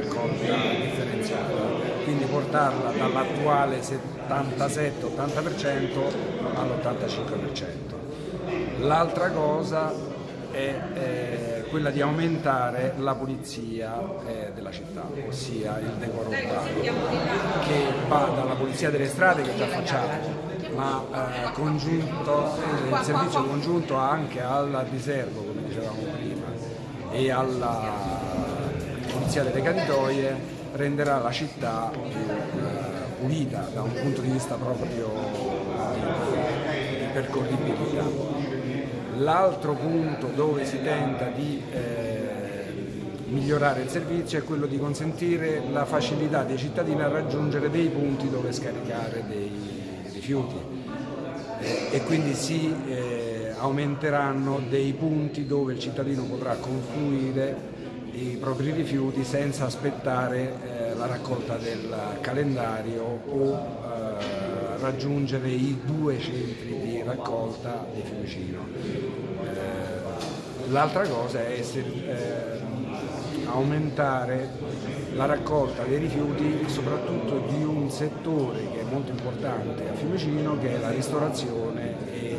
raccolta differenziata, quindi portarla dall'attuale 77-80% all'85%. L'altra cosa è eh, quella di aumentare la pulizia eh, della città, ossia il decoro urbano, che va dalla pulizia delle strade che già facciamo, ma eh, congiunto, il servizio congiunto anche al riservo, come dicevamo prima, e alla pulizia delle caditoie renderà la città più eh, pulita da un punto di vista proprio di percorribilità. L'altro punto dove si tenta di eh, migliorare il servizio è quello di consentire la facilità dei cittadini a raggiungere dei punti dove scaricare dei rifiuti eh, e quindi si eh, aumenteranno dei punti dove il cittadino potrà confluire i propri rifiuti senza aspettare eh, la raccolta del calendario o eh, raggiungere i due centri di raccolta di Fiumicino. Eh, l'altra cosa è eh, aumentare la raccolta dei rifiuti soprattutto di un settore che è molto importante a Fiumicino che è la ristorazione e